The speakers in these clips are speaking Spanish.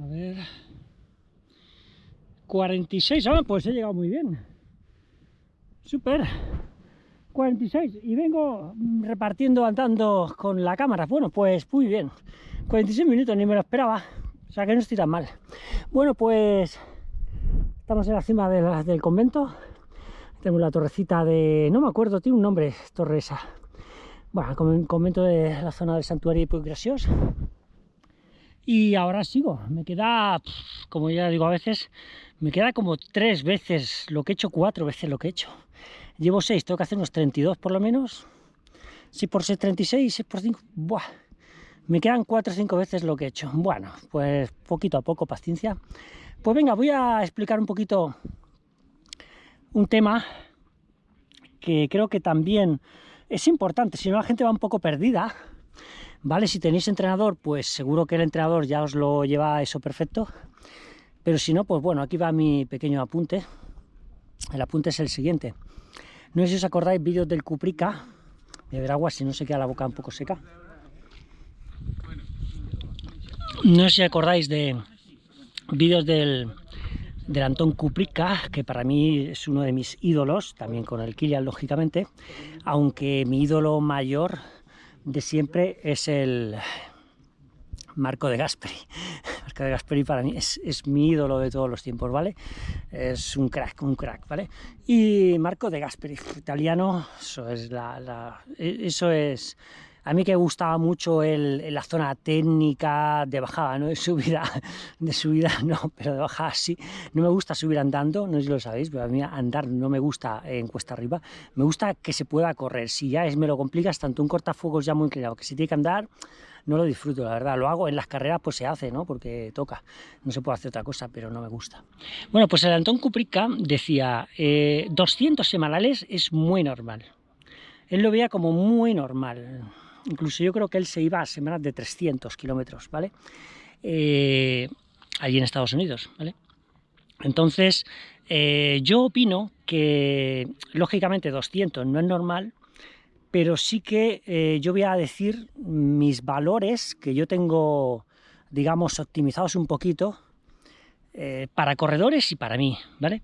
A ver... 46, ah, pues he llegado muy bien. Súper. 46 y vengo repartiendo andando con la cámara. Bueno, pues muy bien. 46 minutos, ni me lo esperaba. O sea que no estoy tan mal. Bueno, pues estamos en la cima del convento. Tenemos la torrecita de... no me acuerdo, tiene un nombre, torre esa. Bueno, el convento de la zona del santuario de Puiggraciós. Y ahora sigo. Me queda, como ya digo a veces, me queda como tres veces lo que he hecho, cuatro veces lo que he hecho. Llevo seis, tengo que hacer unos 32 por lo menos. Si por 6, 36, 6 por 5, ¡buah! Me quedan cuatro o cinco veces lo que he hecho. Bueno, pues poquito a poco, paciencia. Pues venga, voy a explicar un poquito un tema que creo que también es importante, si no la gente va un poco perdida, ¿vale? Si tenéis entrenador, pues seguro que el entrenador ya os lo lleva eso perfecto, pero si no, pues bueno, aquí va mi pequeño apunte. El apunte es el siguiente. No sé si os acordáis vídeos del Cuprica, beber agua si no se queda la boca un poco seca. No sé si acordáis de vídeos del, del Antón Kuprika, que para mí es uno de mis ídolos, también con el Kilian, lógicamente, aunque mi ídolo mayor de siempre es el Marco de Gasperi. Marco de Gasperi para mí es, mi ídolo de todos los tiempos, ¿vale? Es un crack, un crack, ¿vale? Y Marco de Gasperi, italiano, eso es la eso es a mí que gustaba mucho el, la zona técnica de bajada, no de subida, de subida no, pero de bajada sí. No me gusta subir andando, no sé si lo sabéis, pero a mí andar no me gusta en cuesta arriba. Me gusta que se pueda correr. Si ya es, me lo complicas, tanto un cortafuegos ya muy inclinado, que si tiene que andar, no lo disfruto, la verdad. Lo hago en las carreras, pues se hace, ¿no? Porque toca. No se puede hacer otra cosa, pero no me gusta. Bueno, pues el Antón Kuprika decía, 200 eh, semanales es muy normal. Él lo veía como muy normal incluso yo creo que él se iba a semanas de 300 kilómetros, ¿vale? Eh, allí en Estados Unidos, ¿vale? Entonces, eh, yo opino que, lógicamente, 200 no es normal, pero sí que eh, yo voy a decir mis valores que yo tengo, digamos, optimizados un poquito para corredores y para mí, ¿vale?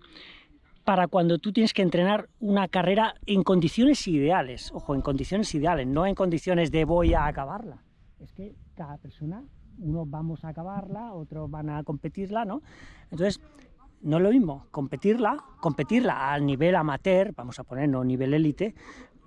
Para cuando tú tienes que entrenar una carrera en condiciones ideales, ojo, en condiciones ideales, no en condiciones de voy a acabarla. Es que cada persona, unos vamos a acabarla, otros van a competirla, ¿no? Entonces, no es lo mismo competirla, competirla al nivel amateur, vamos a ponernos nivel élite,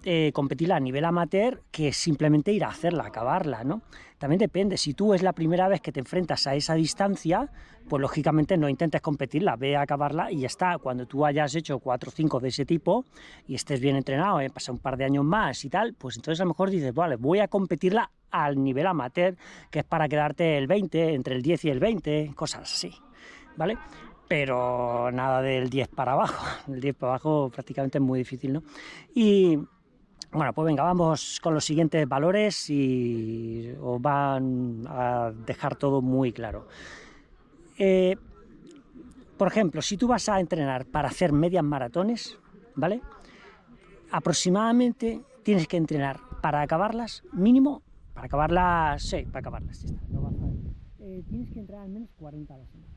eh, competirla a nivel amateur que simplemente ir a hacerla, acabarla, ¿no? También depende, si tú es la primera vez que te enfrentas a esa distancia, pues lógicamente no intentes competirla, ve a acabarla y ya está. Cuando tú hayas hecho 4 o 5 de ese tipo y estés bien entrenado, eh, pasa un par de años más y tal, pues entonces a lo mejor dices, vale, voy a competirla al nivel amateur, que es para quedarte el 20, entre el 10 y el 20, cosas así, ¿vale? Pero nada del 10 para abajo, el 10 para abajo prácticamente es muy difícil, ¿no? Y bueno, pues venga, vamos con los siguientes valores y os van a dejar todo muy claro. Eh, por ejemplo, si tú vas a entrenar para hacer medias maratones, ¿vale? Aproximadamente tienes que entrenar para acabarlas, mínimo, para acabarlas, sí, para acabarlas, eh, tienes que entrenar al menos 40 a la semana.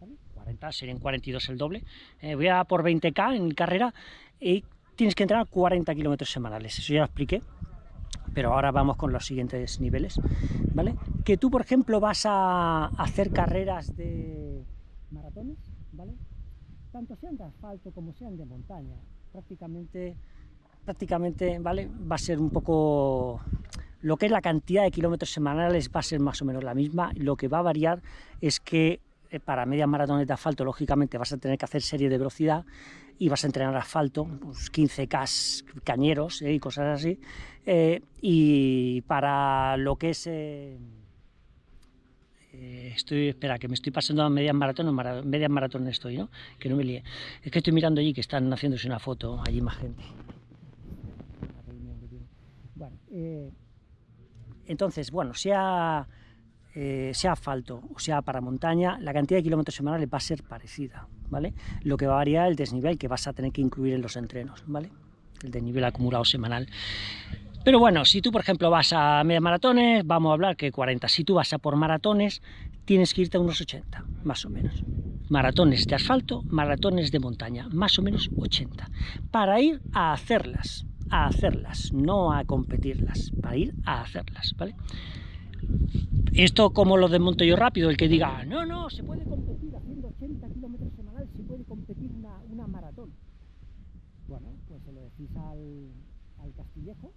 ¿vale? 40, serían 42 el doble. Eh, voy a por 20k en carrera y tienes que entrenar 40 kilómetros semanales, eso ya lo expliqué, pero ahora vamos con los siguientes niveles, ¿vale? Que tú, por ejemplo, vas a hacer carreras de maratones, ¿vale? Tanto sean de asfalto como sean de montaña, prácticamente, prácticamente, ¿vale? Va a ser un poco... Lo que es la cantidad de kilómetros semanales va a ser más o menos la misma, lo que va a variar es que para medias maratones de asfalto, lógicamente, vas a tener que hacer serie de velocidad y vas a entrenar asfalto, pues 15K cañeros eh, y cosas así. Eh, y para lo que es... Eh, estoy, espera, que me estoy pasando a medias maratones, medias maratones estoy, ¿no? Que no me líe. Es que estoy mirando allí que están haciéndose una foto, allí más gente. Bueno, entonces, bueno, sea eh, sea asfalto o sea para montaña, la cantidad de kilómetros semanales va a ser parecida, ¿vale? Lo que va a variar el desnivel que vas a tener que incluir en los entrenos, ¿vale? El desnivel acumulado semanal. Pero bueno, si tú, por ejemplo, vas a media maratones, vamos a hablar que 40. Si tú vas a por maratones, tienes que irte a unos 80, más o menos. Maratones de asfalto, maratones de montaña, más o menos 80. Para ir a hacerlas, a hacerlas, no a competirlas, para ir a hacerlas, ¿vale? Esto como lo desmonto yo rápido, el que diga, no, no, se puede competir haciendo 80 kilómetros semanales, se puede competir una, una maratón. Bueno, pues se lo decís al, al Castillejo,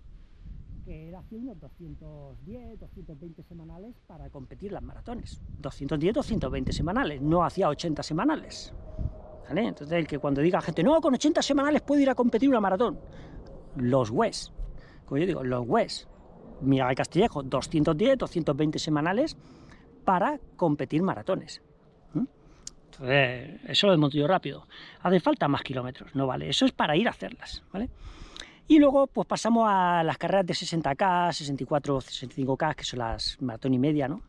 que era hace unos 210, 220 semanales para competir las maratones. 210, 220 semanales, no hacía 80 semanales. ¿Vale? Entonces, el que cuando diga gente, no, con 80 semanales puedo ir a competir una maratón. Los WES, como yo digo, los WES. Mira el Castillejo, 210, 220 semanales para competir maratones. Entonces, eso lo desmonto yo rápido. Hace falta más kilómetros, no vale. Eso es para ir a hacerlas, ¿vale? Y luego pues pasamos a las carreras de 60K, 64, 65K, que son las maratón y media, ¿no?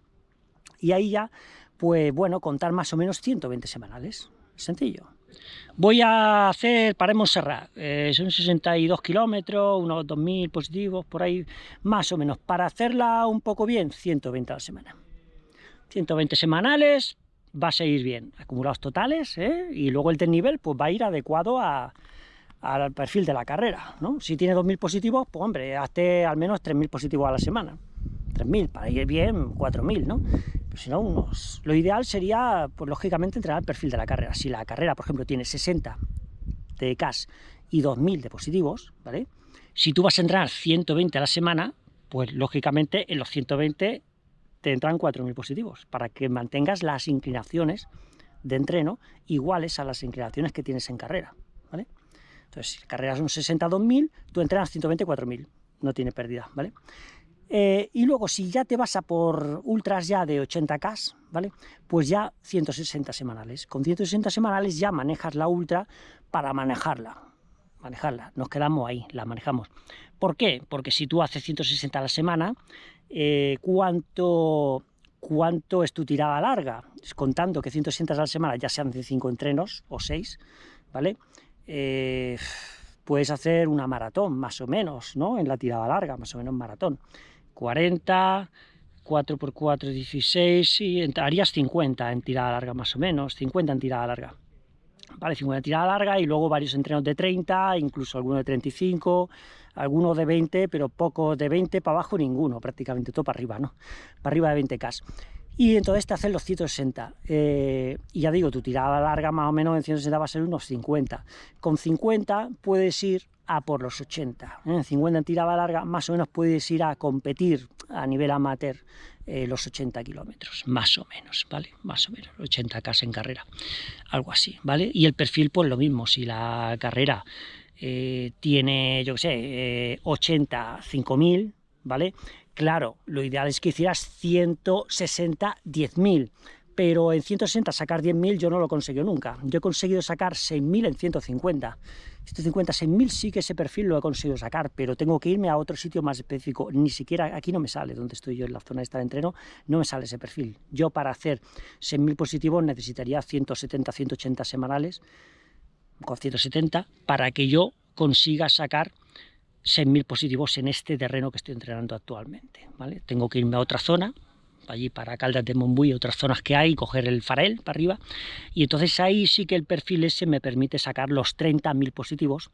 Y ahí ya, pues bueno, contar más o menos 120 semanales. Sencillo. Voy a hacer para Montserrat, eh, son 62 kilómetros, unos 2.000 positivos, por ahí, más o menos. Para hacerla un poco bien, 120 a la semana. 120 semanales, va a seguir bien. Acumulados totales, ¿eh? y luego el desnivel pues va a ir adecuado a, al perfil de la carrera, ¿no? Si tiene 2.000 positivos, pues hombre, hazte al menos 3.000 positivos a la semana. 3.000, para ir bien, 4.000, ¿no? No, unos... Lo ideal sería, pues lógicamente, entrenar el perfil de la carrera. Si la carrera, por ejemplo, tiene 60 de CAS y 2.000 de positivos, ¿vale? Si tú vas a entrenar 120 a la semana, pues lógicamente en los 120 te entran 4.000 positivos, para que mantengas las inclinaciones de entreno iguales a las inclinaciones que tienes en carrera, ¿vale? Entonces, si carreras un 62.000, tú entrenas 124.000, no tiene pérdida, ¿vale? Eh, y luego, si ya te vas a por ultras ya de 80K, ¿vale? Pues ya 160 semanales. Con 160 semanales ya manejas la ultra para manejarla. Manejarla, nos quedamos ahí, la manejamos. ¿Por qué? Porque si tú haces 160 a la semana, eh, ¿cuánto, ¿cuánto es tu tirada larga? Contando que 160 a la semana ya sean de 5 entrenos o 6, ¿vale? Eh, puedes hacer una maratón, más o menos, ¿no? En la tirada larga, más o menos maratón. 40, 4 x 4, 16, y harías 50 en tirada larga, más o menos, 50 en tirada larga. Vale, 50 en tirada larga y luego varios entrenos de 30, incluso algunos de 35, algunos de 20, pero pocos de 20 para abajo ninguno, prácticamente todo para arriba, ¿no? Para arriba de 20K. Y entonces te hacen los 160. Eh, y ya digo, tu tirada larga más o menos en 160 va a ser unos 50. Con 50 puedes ir a por los 80. ¿eh? En 50 en tirada larga más o menos puedes ir a competir a nivel amateur eh, los 80 kilómetros, más o menos, ¿vale? Más o menos, 80 k en carrera, algo así, ¿vale? Y el perfil pues lo mismo, si la carrera tiene, yo qué sé, 80, 5000, ¿vale? Claro, lo ideal es que hicieras 160, 10.000, pero en 160 sacar 10.000 yo no lo conseguido nunca. Yo he conseguido sacar 6.000 en 150. 150, 6.000 sí que ese perfil lo he conseguido sacar, pero tengo que irme a otro sitio más específico. Ni siquiera aquí no me sale, donde estoy yo en la zona de de entreno, no me sale ese perfil. Yo para hacer 6.000 positivos necesitaría 170, 180 semanales, con 170, para que yo consiga sacar 6.000 positivos en este terreno que estoy entrenando actualmente. ¿vale? Tengo que irme a otra zona, allí para Caldas de Monbuy, otras zonas que hay, coger el farel para arriba, y entonces ahí sí que el perfil ese me permite sacar los 30.000 positivos,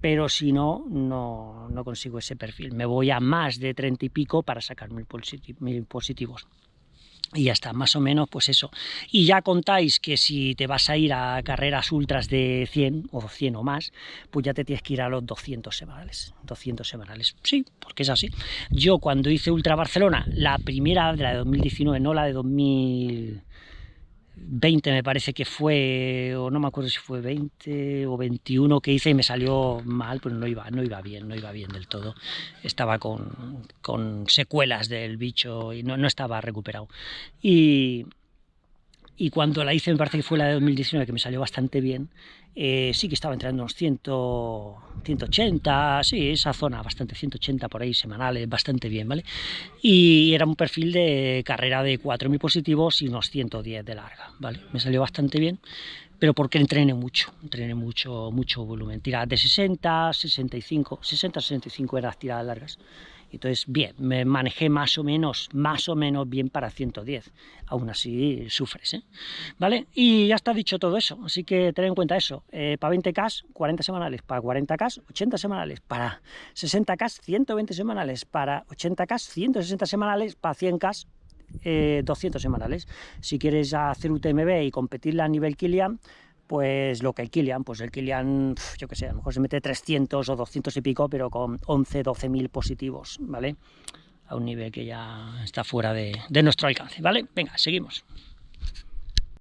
pero si no, no, no, consigo ese perfil. Me voy a más de 30 y pico para sacar 1.000 positivos y ya está, más o menos pues eso. Y ya contáis que si te vas a ir a carreras ultras de 100 o 100 o más, pues ya te tienes que ir a los 200 semanales. 200 semanales, sí, porque es así. Yo cuando hice Ultra Barcelona, la primera de la de 2019, no la de 2000 20 me parece que fue, o no me acuerdo si fue 20 o 21 que hice y me salió mal, pues no iba, no iba bien, no iba bien del todo. Estaba con, con secuelas del bicho y no, no estaba recuperado. Y, y cuando la hice, me parece que fue la de 2019, que me salió bastante bien, eh, sí que estaba entrando unos 100, 180, sí, esa zona, bastante, 180 por ahí semanales, bastante bien, ¿vale? Y era un perfil de carrera de 4.000 positivos y unos 110 de larga, ¿vale? Me salió bastante bien, pero porque entrené mucho, entrené mucho, mucho volumen, tiradas de 60, 65, 60, 65 eran las tiradas largas, entonces, bien, me manejé más o menos, más o menos bien para 110. Aún así sufres, ¿eh? ¿Vale? Y ya está dicho todo eso, así que ten en cuenta eso. Eh, para 20K, 40 semanales, para 40K, 80 semanales, para 60K, 120 semanales, para 80K, 160 semanales, para 100K, 200 semanales. Si quieres hacer UTMB y competirla a nivel Kilian, pues lo que el Kilian, pues el Kilian, yo que sé, a lo mejor se mete 300 o 200 y pico, pero con 11, 12 mil positivos, ¿vale? A un nivel que ya está fuera de, de nuestro alcance, ¿vale? Venga, seguimos.